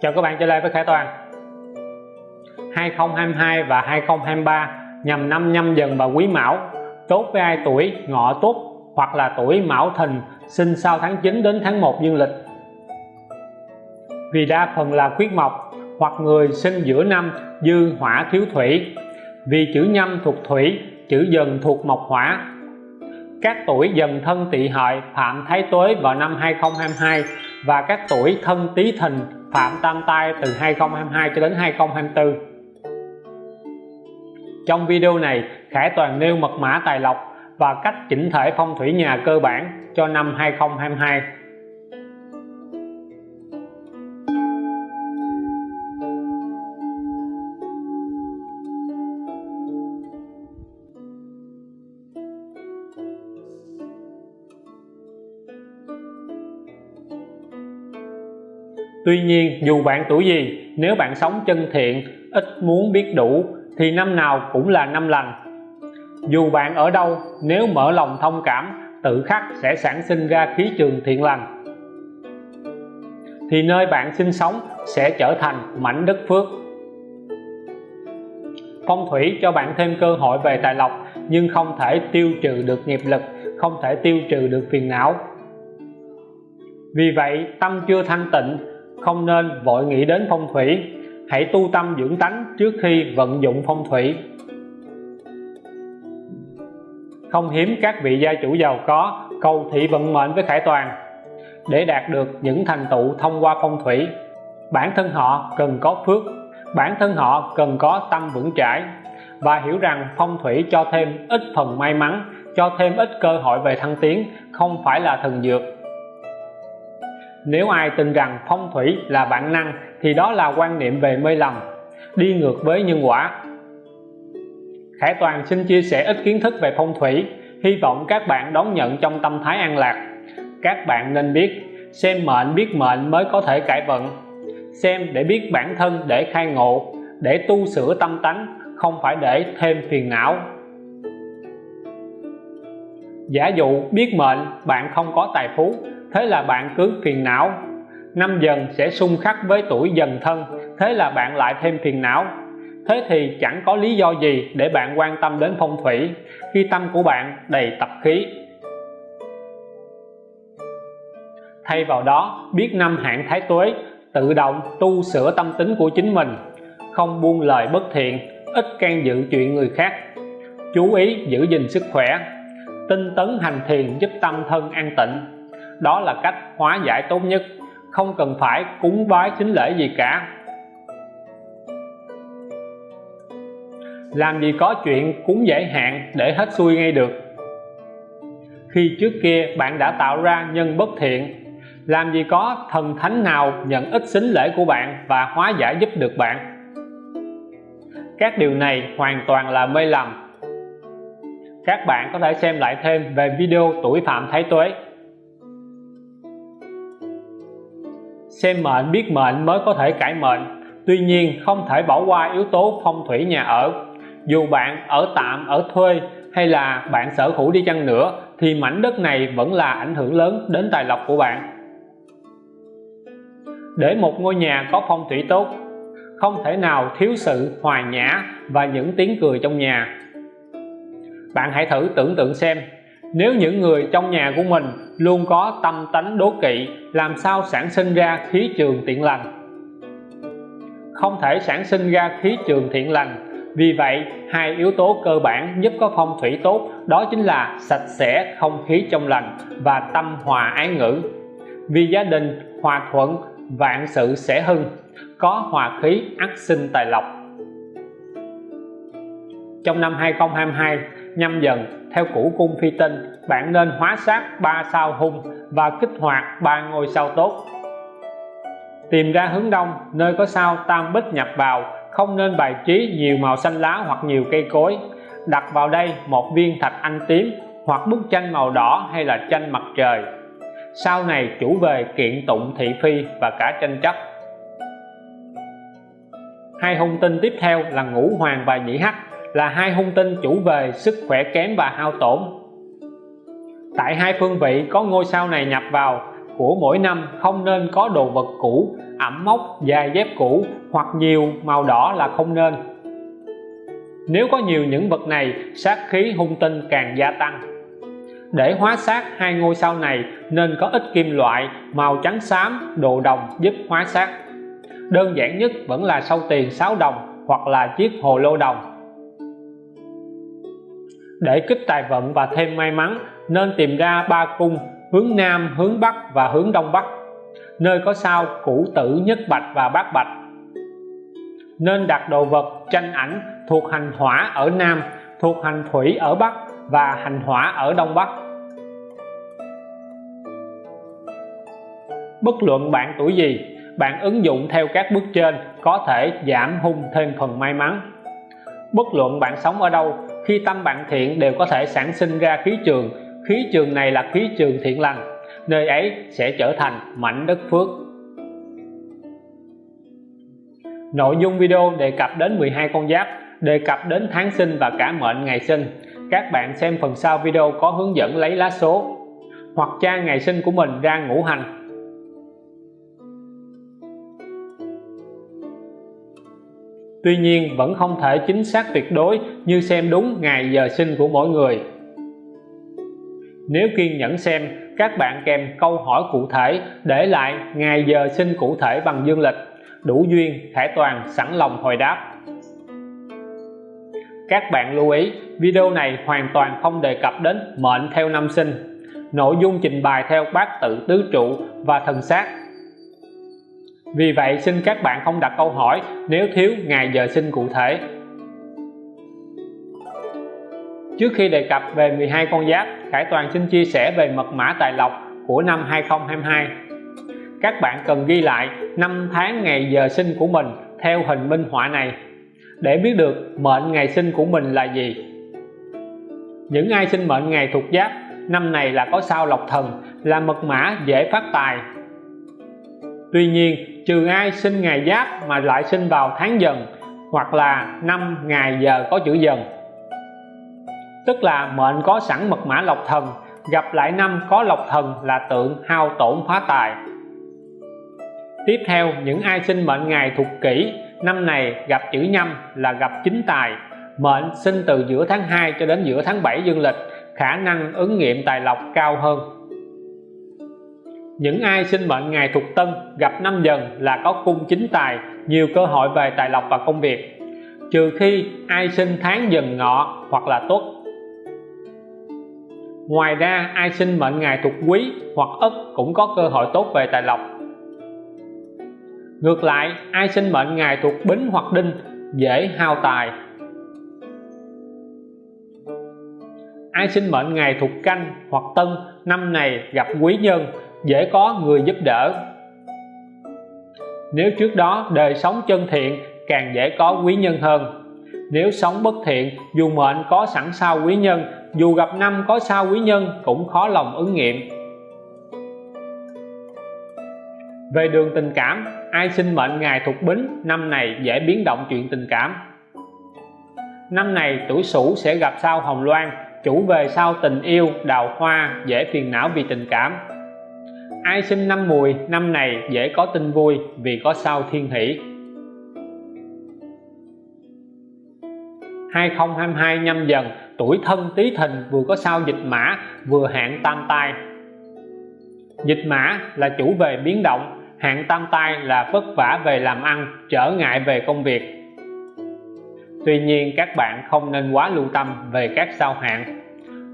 Chào các bạn trở lại với Khải Toàn. 2022 và 2023 nhằm năm nhâm dần và quý mão. Tốt với ai tuổi, ngọ tuất hoặc là tuổi mão thìn, sinh sau tháng 9 đến tháng 1 dương lịch. Vì đa phần là khuyết mộc, hoặc người sinh giữa năm dư hỏa thiếu thủy. Vì chữ nhâm thuộc thủy, chữ dần thuộc mộc hỏa. Các tuổi dần thân tỵ hợi phạm thái tuế vào năm 2022 và các tuổi thân tý thìn phạm tam tai từ 2022 cho đến 2024 trong video này, Khải Toàn nêu mật mã tài lộc và cách chỉnh thể phong thủy nhà cơ bản cho năm 2022 Tuy nhiên, dù bạn tuổi gì, nếu bạn sống chân thiện, ít muốn biết đủ, thì năm nào cũng là năm lành. Dù bạn ở đâu, nếu mở lòng thông cảm, tự khắc sẽ sản sinh ra khí trường thiện lành. Thì nơi bạn sinh sống sẽ trở thành mảnh đất phước. Phong thủy cho bạn thêm cơ hội về tài lộc, nhưng không thể tiêu trừ được nghiệp lực, không thể tiêu trừ được phiền não. Vì vậy, tâm chưa thanh tịnh không nên vội nghĩ đến phong thủy. Hãy tu tâm dưỡng tánh trước khi vận dụng phong thủy. Không hiếm các vị gia chủ giàu có cầu thị vận mệnh với khải toàn. Để đạt được những thành tựu thông qua phong thủy, bản thân họ cần có phước, bản thân họ cần có tâm vững chãi và hiểu rằng phong thủy cho thêm ít phần may mắn, cho thêm ít cơ hội về thăng tiến, không phải là thần dược nếu ai tin rằng phong thủy là bản năng, thì đó là quan niệm về mê lầm. Đi ngược với nhân quả. Khải Toàn xin chia sẻ ít kiến thức về phong thủy. Hy vọng các bạn đón nhận trong tâm thái an lạc. Các bạn nên biết, xem mệnh biết mệnh mới có thể cải vận. Xem để biết bản thân để khai ngộ, để tu sửa tâm tánh, không phải để thêm phiền não. Giả dụ biết mệnh, bạn không có tài phú thế là bạn cứ phiền não. Năm dần sẽ xung khắc với tuổi dần thân, thế là bạn lại thêm phiền não. Thế thì chẳng có lý do gì để bạn quan tâm đến phong thủy, khi tâm của bạn đầy tập khí. Thay vào đó, biết năm hạn thái tuế, tự động tu sửa tâm tính của chính mình, không buông lời bất thiện, ít can dự chuyện người khác. Chú ý giữ gìn sức khỏe, tinh tấn hành thiền giúp tâm thân an tịnh đó là cách hóa giải tốt nhất. Không cần phải cúng bái chính lễ gì cả. Làm gì có chuyện cúng giải hạn để hết xuôi ngay được. Khi trước kia bạn đã tạo ra nhân bất thiện, làm gì có thần thánh nào nhận ít xính lễ của bạn và hóa giải giúp được bạn? Các điều này hoàn toàn là mê lầm. Các bạn có thể xem lại thêm về video tuổi phạm thái tuế. Xem mệnh, biết mệnh mới có thể cải mệnh. Tuy nhiên, không thể bỏ qua yếu tố phong thủy nhà ở. Dù bạn ở tạm, ở thuê, hay là bạn sở hữu đi chăng nữa, thì mảnh đất này vẫn là ảnh hưởng lớn đến tài lộc của bạn. Để một ngôi nhà có phong thủy tốt, không thể nào thiếu sự hòa nhã và những tiếng cười trong nhà. Bạn hãy thử tưởng tượng xem nếu những người trong nhà của mình luôn có tâm tánh đố kỵ, làm sao sản sinh ra khí trường thiện lành? Không thể sản sinh ra khí trường thiện lành. Vì vậy, hai yếu tố cơ bản giúp có phong thủy tốt, đó chính là sạch sẽ không khí trong lành và tâm hòa ái ngữ. Vì gia đình hòa thuận, vạn sự sẽ hưng, có hòa khí ắt sinh tài lộc. Trong năm 2022 nhâm dần, theo củ cung phi tinh, bạn nên hóa sát ba sao hung và kích hoạt ba ngôi sao tốt. Tìm ra hướng đông, nơi có sao tam bích nhập vào, không nên bài trí nhiều màu xanh lá hoặc nhiều cây cối. Đặt vào đây một viên thạch anh tím, hoặc bức tranh màu đỏ hay là tranh mặt trời. Sau này chủ về kiện tụng thị phi và cả tranh chấp. Hai hung tinh tiếp theo là ngũ hoàng và nhị hắc là hai hung tinh chủ về sức khỏe kém và hao tổn. Tại hai phương vị, có ngôi sao này nhập vào của mỗi năm không nên có đồ vật cũ, ẩm mốc dài dép cũ hoặc nhiều màu đỏ là không nên. Nếu có nhiều những vật này, sát khí hung tinh càng gia tăng. Để hóa sát hai ngôi sao này, nên có ít kim loại, màu trắng xám, đồ đồng giúp hóa sát. Đơn giản nhất vẫn là sâu tiền 6 đồng hoặc là chiếc hồ lô đồng để kích tài vận và thêm may mắn, nên tìm ra ba cung, hướng Nam, hướng Bắc và hướng Đông Bắc, nơi có sao cũ tử nhất bạch và bát bạch. Nên đặt đồ vật tranh ảnh thuộc hành hỏa ở Nam, thuộc hành thủy ở Bắc và hành hỏa ở Đông Bắc. Bất luận bạn tuổi gì, bạn ứng dụng theo các bước trên có thể giảm hung thêm phần may mắn. Bất luận bạn sống ở đâu khi tâm bạn thiện đều có thể sản sinh ra khí trường. Khí trường này là khí trường thiện lành, nơi ấy sẽ trở thành mảnh đất phước. Nội dung video đề cập đến 12 con giáp, đề cập đến tháng sinh và cả mệnh ngày sinh. Các bạn xem phần sau video có hướng dẫn lấy lá số hoặc tra ngày sinh của mình ra ngũ hành. Tuy nhiên, vẫn không thể chính xác tuyệt đối như xem đúng ngày giờ sinh của mỗi người. Nếu kiên nhẫn xem, các bạn kèm câu hỏi cụ thể để lại ngày giờ sinh cụ thể bằng dương lịch, đủ duyên Khải Toàn, sẵn lòng hồi đáp. Các bạn lưu ý, video này hoàn toàn không đề cập đến mệnh theo năm sinh. Nội dung trình bày theo bát tự tứ trụ và thần sát vì vậy, xin các bạn không đặt câu hỏi nếu thiếu ngày giờ sinh cụ thể. Trước khi đề cập về 12 con giáp, Khải Toàn xin chia sẻ về mật mã tài lộc của năm 2022 các bạn cần ghi lại năm tháng ngày giờ sinh của mình theo hình minh họa này để biết được mệnh ngày sinh của mình là gì. Những ai sinh mệnh ngày thuộc giáp, năm này là có sao lộc thần, là mật mã dễ phát tài. Tuy nhiên trừ ai sinh ngày giáp mà lại sinh vào tháng dần, hoặc là năm ngày giờ có chữ dần. Tức là mệnh có sẵn mật mã lộc thần, gặp lại năm có lộc thần là tượng hao tổn phá tài. Tiếp theo, những ai sinh mệnh ngày thuộc kỷ, năm này gặp chữ nhâm là gặp chính tài. Mệnh sinh từ giữa tháng 2 cho đến giữa tháng 7 dương lịch, khả năng ứng nghiệm tài lộc cao hơn những ai sinh mệnh ngày thuộc tân, gặp năm dần là có cung chính tài, nhiều cơ hội về tài lộc và công việc. Trừ khi ai sinh tháng dần ngọ hoặc là tuất ngoài ra, ai sinh mệnh ngày thuộc quý hoặc ất cũng có cơ hội tốt về tài lộc. Ngược lại, ai sinh mệnh ngày thuộc bính hoặc đinh, dễ hao tài. Ai sinh mệnh ngày thuộc canh hoặc tân, năm này gặp quý nhân dễ có người giúp đỡ. Nếu trước đó đời sống chân thiện, càng dễ có quý nhân hơn. Nếu sống bất thiện, dù mệnh có sẵn sao quý nhân, dù gặp năm có sao quý nhân cũng khó lòng ứng nghiệm. Về đường tình cảm, ai sinh mệnh ngày thuộc bính, năm này dễ biến động chuyện tình cảm. Năm này tuổi sửu sẽ gặp sao hồng loan, chủ về sao tình yêu, đào hoa, dễ phiền não vì tình cảm ai sinh năm mùi, năm này dễ có tin vui, vì có sao thiên hỷ. 2022 nhâm dần, tuổi thân tý thìn vừa có sao dịch mã, vừa hạn tam tai. Dịch mã là chủ về biến động, hạn tam tai là vất vả về làm ăn, trở ngại về công việc. Tuy nhiên, các bạn không nên quá lưu tâm về các sao hạn.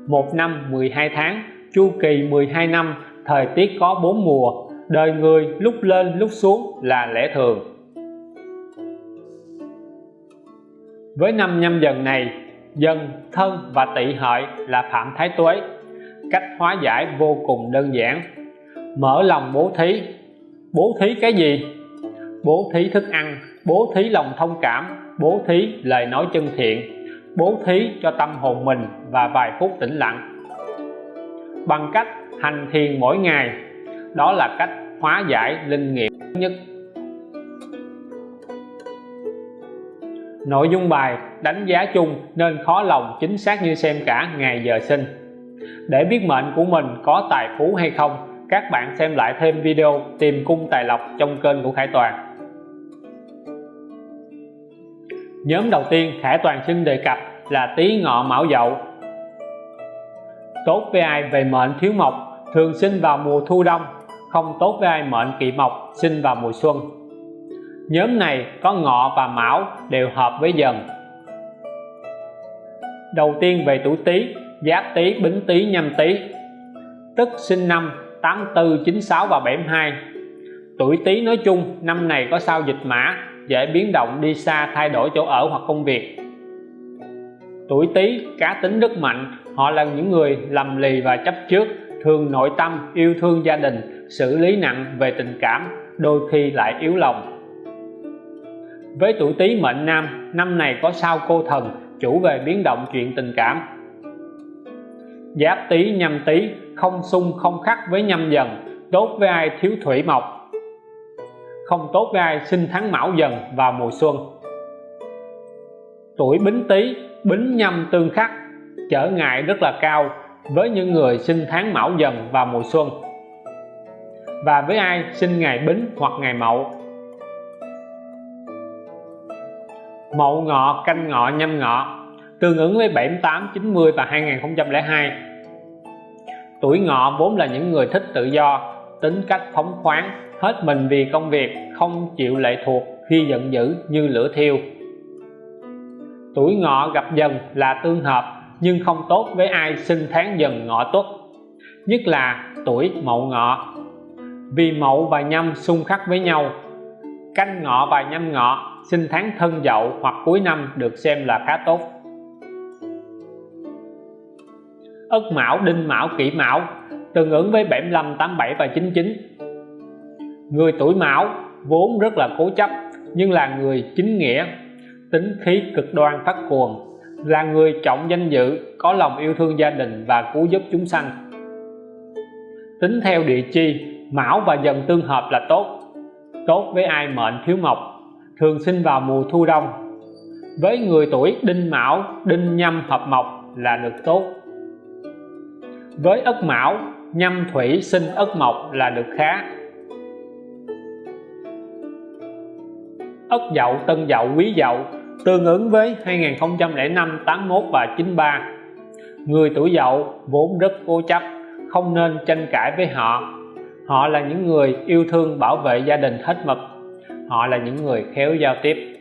Một năm 12 tháng, chu kỳ 12 năm thời tiết có bốn mùa, đời người lúc lên lúc xuống là lẽ thường. Với năm nhâm dần này dần thân và tỵ hợi là phạm thái tuế, cách hóa giải vô cùng đơn giản. Mở lòng bố thí bố thí cái gì? Bố thí thức ăn, bố thí lòng thông cảm, bố thí lời nói chân thiện, bố thí cho tâm hồn mình và vài phút tĩnh lặng. Bằng cách hành thiền mỗi ngày. Đó là cách hóa giải linh nghiệm nhất. Nội dung bài đánh giá chung nên khó lòng chính xác như xem cả ngày giờ sinh. Để biết mệnh của mình có tài phú hay không, các bạn xem lại thêm video tìm cung tài lộc trong kênh của Khải Toàn. Nhóm đầu tiên Khải Toàn xin đề cập là Tý Ngọ Mão Dậu. Tốt với ai về mệnh thiếu mộc thường sinh vào mùa thu đông, không tốt với ai mệnh kỵ mộc, sinh vào mùa xuân. Nhóm này có ngọ và mão đều hợp với dần. Đầu tiên về tuổi tý, giáp tý, bính tý, nhâm tý. Tức sinh năm 84 96 và 72 tuổi tý nói chung, năm này có sao dịch mã, dễ biến động, đi xa, thay đổi chỗ ở hoặc công việc. Tuổi tý, cá tính rất mạnh, họ là những người lầm lì và chấp trước thường nội tâm, yêu thương gia đình, xử lý nặng về tình cảm, đôi khi lại yếu lòng. Với tuổi tý mệnh nam, năm này có sao cô thần, chủ về biến động chuyện tình cảm. Giáp tý, nhâm tý, không xung không khắc với nhâm dần, tốt với ai thiếu thủy mộc. Không tốt với ai sinh tháng mão dần vào mùa xuân. Tuổi bính tý, bính nhâm tương khắc, trở ngại rất là cao với những người sinh tháng mão dần vào mùa xuân, và với ai sinh ngày bính hoặc ngày mậu. Mậu ngọ, canh ngọ, nhâm ngọ, tương ứng với 78 90 và 2002 tuổi ngọ vốn là những người thích tự do, tính cách phóng khoáng, hết mình vì công việc, không chịu lệ thuộc, khi giận dữ như lửa thiêu. Tuổi ngọ gặp dần là tương hợp nhưng không tốt với ai sinh tháng dần ngọ tuất, nhất là tuổi mậu ngọ. Vì mậu và nhâm xung khắc với nhau, canh ngọ và nhâm ngọ sinh tháng thân dậu hoặc cuối năm được xem là khá tốt. Ất mão, đinh mão, kỷ mão tương ứng với 75 87 và 99 người tuổi mão vốn rất là cố chấp, nhưng là người chính nghĩa, tính khí cực đoan phát cuồng là người trọng danh dự, có lòng yêu thương gia đình và cứu giúp chúng sanh. Tính theo địa chi, mão và dần tương hợp là tốt. Tốt với ai mệnh thiếu mộc, thường sinh vào mùa thu đông. Với người tuổi đinh mão, đinh nhâm hợp mộc là được tốt. Với ất mão, nhâm thủy sinh ất mộc là được khá. Ất dậu tân dậu quý dậu tương ứng với 2005 81 và 93 người tuổi dậu vốn rất cố chấp, không nên tranh cãi với họ. Họ là những người yêu thương bảo vệ gia đình hết mực. Họ là những người khéo giao tiếp.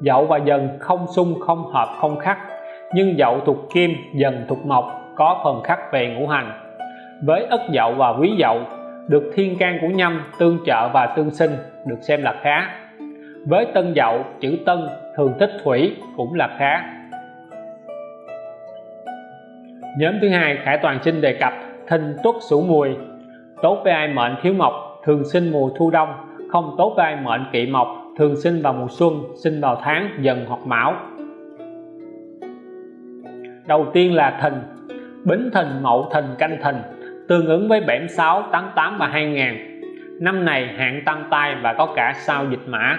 Dậu và dần không xung không hợp, không khắc. Nhưng dậu thuộc kim, dần thuộc mộc, có phần khắc về ngũ hành. Với ất dậu và quý dậu, được thiên can của nhâm, tương trợ và tương sinh, được xem là khá với tân dậu, chữ tân, thường thích thủy cũng là khá. Nhóm thứ hai, khải toàn sinh đề cập thìn tuất sửu mùi. Tốt với ai mệnh thiếu mộc, thường sinh mùa thu đông. Không tốt với ai mệnh kỵ mộc, thường sinh vào mùa xuân, sinh vào tháng, dần hoặc mão. Đầu tiên là thìn bính thìn mậu thìn canh thìn tương ứng với 76 88 và 2000 năm này hạn tăng tai và có cả sao dịch mã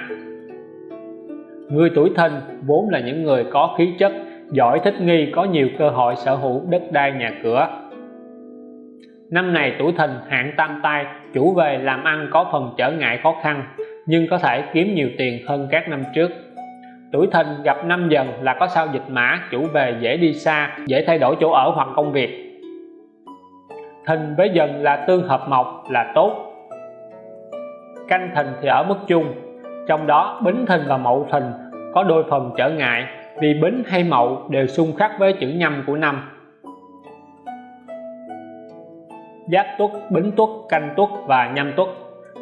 người tuổi thìn vốn là những người có khí chất, giỏi thích nghi, có nhiều cơ hội sở hữu đất đai nhà cửa. Năm này tuổi thìn hạn tam tai, chủ về làm ăn có phần trở ngại khó khăn, nhưng có thể kiếm nhiều tiền hơn các năm trước. Tuổi thìn gặp năm dần là có sao dịch mã, chủ về dễ đi xa, dễ thay đổi chỗ ở hoặc công việc. Thìn với dần là tương hợp mộc là tốt. Canh thìn thì ở mức chung trong đó, bính thìn và mậu thìn có đôi phần trở ngại vì bính hay mậu đều xung khắc với chữ nhâm của năm. Giáp tuất, bính tuất, canh tuất và nhâm tuất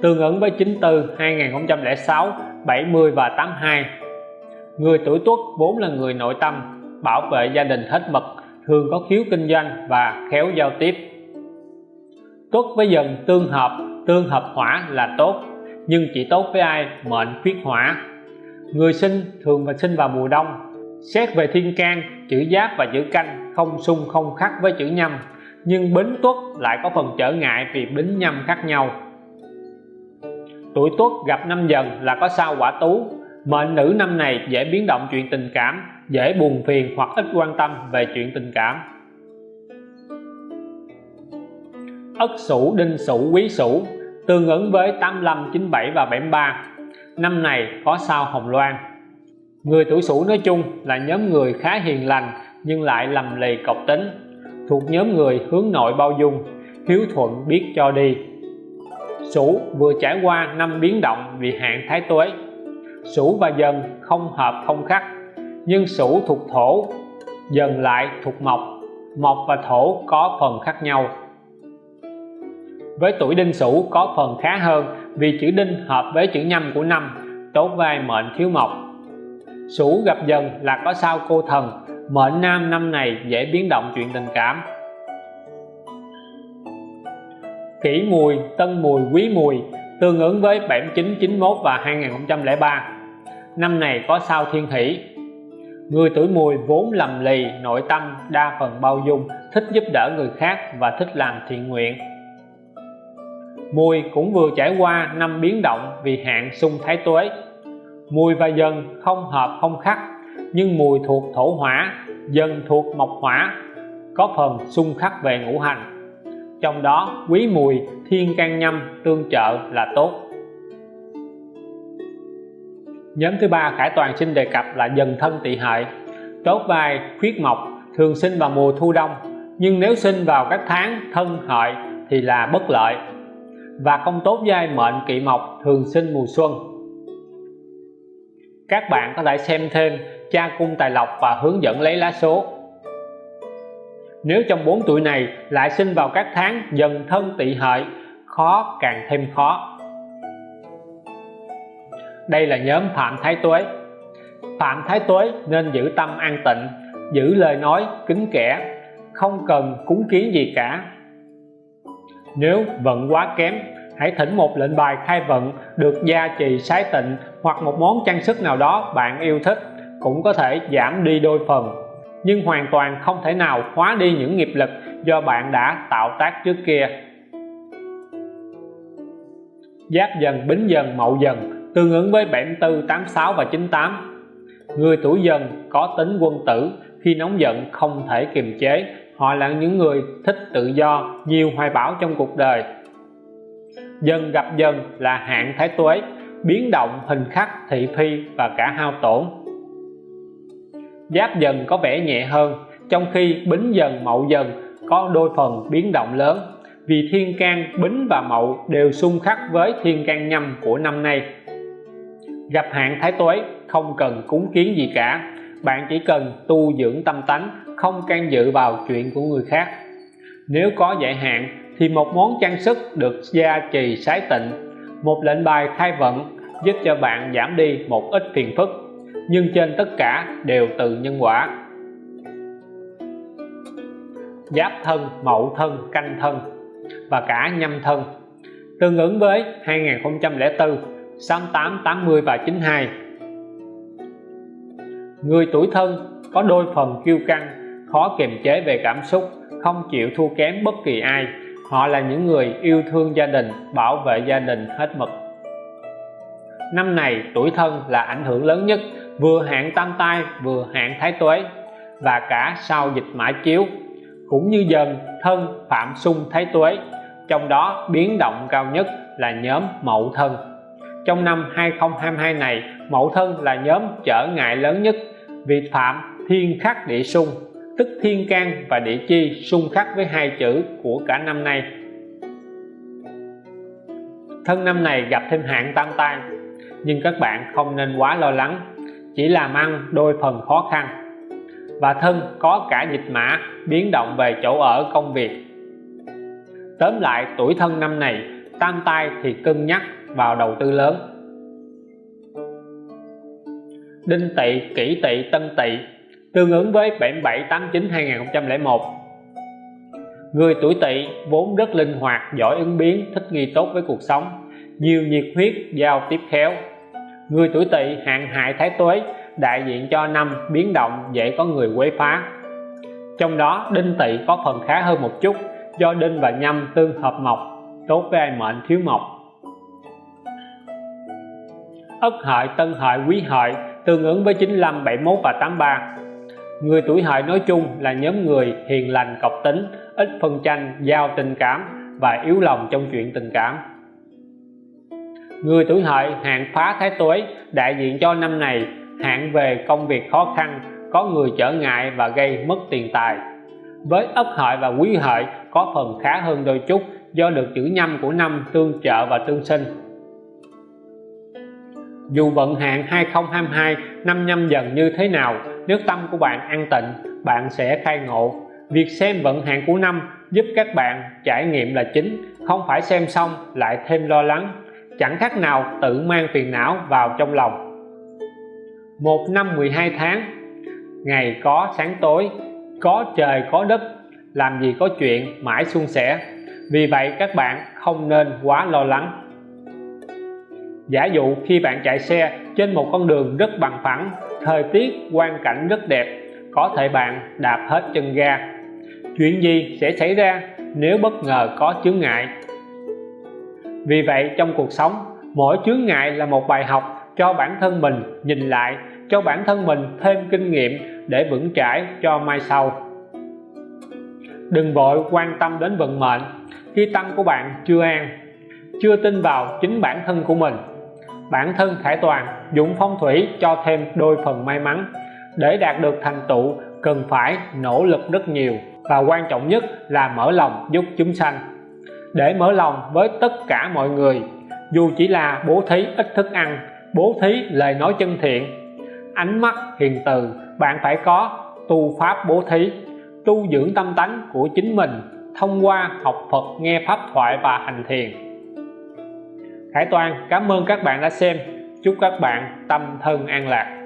tương ứng với 94 2006 70 và 82 người tuổi tuất vốn là người nội tâm, bảo vệ gia đình hết mực, thường có khiếu kinh doanh và khéo giao tiếp. Tuất với dần tương hợp tương hợp hỏa là tốt nhưng chỉ tốt với ai? Mệnh khuyết hỏa. Người sinh thường và sinh vào mùa đông. Xét về thiên can, chữ giáp và chữ canh không xung, không khắc với chữ nhâm. Nhưng bính tuất lại có phần trở ngại vì bính nhâm khác nhau. Tuổi tuất gặp năm dần là có sao quả tú. Mệnh nữ năm này dễ biến động chuyện tình cảm, dễ buồn phiền hoặc ít quan tâm về chuyện tình cảm. Ất Sửu Đinh Sửu Quý Sửu tương ứng với 85 97 và 73 năm này có sao Hồng Loan. Người tuổi Sửu nói chung là nhóm người khá hiền lành, nhưng lại lầm lì cộc tính. Thuộc nhóm người hướng nội bao dung, hiếu thuận biết cho đi. Sửu vừa trải qua năm biến động vì hạn thái tuế. Sửu và Dần không hợp không khắc, nhưng Sửu thuộc thổ, Dần lại thuộc mộc. Mộc và thổ có phần khác nhau với tuổi đinh sửu có phần khá hơn, vì chữ đinh hợp với chữ nhâm của năm tốt vai mệnh thiếu mộc. Sửu gặp dần là có sao cô thần, mệnh nam năm này dễ biến động chuyện tình cảm. Kỷ mùi, tân mùi, quý mùi tương ứng với 79 91 và 2003 năm này có sao thiên hỷ. Người tuổi mùi vốn lầm lì, nội tâm đa phần bao dung, thích giúp đỡ người khác và thích làm thiện nguyện mùi cũng vừa trải qua năm biến động vì hạn xung thái tuế. Mùi và dần không hợp không khắc, nhưng mùi thuộc thổ hỏa, dần thuộc mộc hỏa, có phần xung khắc về ngũ hành. Trong đó, quý mùi, thiên can nhâm, tương trợ là tốt. Nhóm thứ ba khải toàn xin đề cập là dần thân tỵ hợi. Tốt vai, khuyết mộc, thường sinh vào mùa thu đông, nhưng nếu sinh vào các tháng thân hợi thì là bất lợi và không tốt giai mệnh kỵ mộc thường sinh mùa xuân. Các bạn có thể xem thêm cha cung tài lộc và hướng dẫn lấy lá số. Nếu trong 4 tuổi này lại sinh vào các tháng dần thân tỵ hợi, khó càng thêm khó. Đây là nhóm phạm thái tuế. Phạm thái tuế nên giữ tâm an tịnh, giữ lời nói kính kẻ, không cần cúng kiến gì cả nếu vận quá kém, hãy thỉnh một lệnh bài khai vận được gia trì sái tịnh hoặc một món trang sức nào đó bạn yêu thích, cũng có thể giảm đi đôi phần. Nhưng hoàn toàn không thể nào hóa đi những nghiệp lực do bạn đã tạo tác trước kia. Giáp dần, bính dần, mậu dần, tương ứng với 74 86 và 98 người tuổi dần có tính quân tử khi nóng giận không thể kiềm chế họ là những người thích tự do, nhiều hoài bão trong cuộc đời. Dần gặp dần là hạn thái tuế, biến động hình khắc, thị phi và cả hao tổn. Giáp dần có vẻ nhẹ hơn, trong khi bính dần mậu dần có đôi phần biến động lớn, vì thiên can bính và mậu đều xung khắc với thiên can nhâm của năm nay. Gặp hạn thái tuế, không cần cúng kiến gì cả, bạn chỉ cần tu dưỡng tâm tánh không can dự vào chuyện của người khác. Nếu có giải hạn, thì một món trang sức được gia trì sái tịnh, một lệnh bài khai vận giúp cho bạn giảm đi một ít phiền phức, nhưng trên tất cả đều từ nhân quả. Giáp thân mậu thân, canh thân và cả nhâm thân. Tương ứng với 2004 68 80 và 92 người tuổi thân có đôi phần kiêu căng khó kiềm chế về cảm xúc, không chịu thua kém bất kỳ ai. Họ là những người yêu thương gia đình, bảo vệ gia đình hết mực. Năm này, tuổi thân là ảnh hưởng lớn nhất, vừa hạn tam tai, vừa hạn thái tuế, và cả sau dịch mã chiếu. Cũng như dần, thân phạm xung thái tuế, trong đó biến động cao nhất là nhóm mậu thân. Trong năm 2022 này mậu thân là nhóm trở ngại lớn nhất vì phạm thiên khắc địa xung tức thiên can và địa chi xung khắc với hai chữ của cả năm nay. Thân năm này gặp thêm hạn tam tai, nhưng các bạn không nên quá lo lắng chỉ làm ăn đôi phần khó khăn. Và thân có cả dịch mã biến động về chỗ ở công việc. Tóm lại tuổi thân năm này tam tai thì cân nhắc vào đầu tư lớn. Đinh tỵ kỷ tỵ tân tỵ tương ứng với 77 89 2001 người tuổi tỵ vốn rất linh hoạt, giỏi ứng biến, thích nghi tốt với cuộc sống, nhiều nhiệt huyết giao tiếp khéo. Người tuổi tỵ hạn hại thái tuế, đại diện cho năm biến động dễ có người quấy phá. Trong đó, đinh tỵ có phần khá hơn một chút, do đinh và nhâm tương hợp mộc, tốt với ai mệnh thiếu mộc. Ất hợi, tân hợi, quý hợi tương ứng với 95 71 và 83 người tuổi hợi nói chung là nhóm người hiền lành cọc tính, ít phân tranh giao tình cảm và yếu lòng trong chuyện tình cảm. Người tuổi hợi hạn phá thái tuế đại diện cho năm này, hạn về công việc khó khăn, có người trở ngại và gây mất tiền tài. Với ất hợi và quý hợi, có phần khá hơn đôi chút do được chữ nhâm của năm tương trợ và tương sinh. Dù vận hạn 2022 năm nhâm dần như thế nào nếu tâm của bạn an tịnh, bạn sẽ khai ngộ. Việc xem vận hạn của năm giúp các bạn trải nghiệm là chính, không phải xem xong lại thêm lo lắng. Chẳng khác nào tự mang phiền não vào trong lòng. Một năm 12 tháng, ngày có sáng tối, có trời, có đất, làm gì có chuyện, mãi suôn sẻ. Vì vậy các bạn không nên quá lo lắng. Giả dụ khi bạn chạy xe trên một con đường rất bằng phẳng thời tiết, quang cảnh rất đẹp. Có thể bạn đạp hết chân ga. Chuyện gì sẽ xảy ra nếu bất ngờ có chướng ngại? Vì vậy, trong cuộc sống, mỗi chướng ngại là một bài học cho bản thân mình nhìn lại, cho bản thân mình thêm kinh nghiệm để vững chãi cho mai sau. Đừng vội quan tâm đến vận mệnh khi tâm của bạn chưa an, chưa tin vào chính bản thân của mình bản thân khải toàn dụng phong thủy cho thêm đôi phần may mắn. Để đạt được thành tựu, cần phải nỗ lực rất nhiều và quan trọng nhất là mở lòng giúp chúng sanh. Để mở lòng với tất cả mọi người, dù chỉ là bố thí ít thức ăn, bố thí lời nói chân thiện, ánh mắt hiền từ, bạn phải có tu pháp bố thí, tu dưỡng tâm tánh của chính mình thông qua học Phật, nghe pháp thoại và hành thiền. Khải Toàn, cảm ơn các bạn đã xem. Chúc các bạn tâm thân an lạc.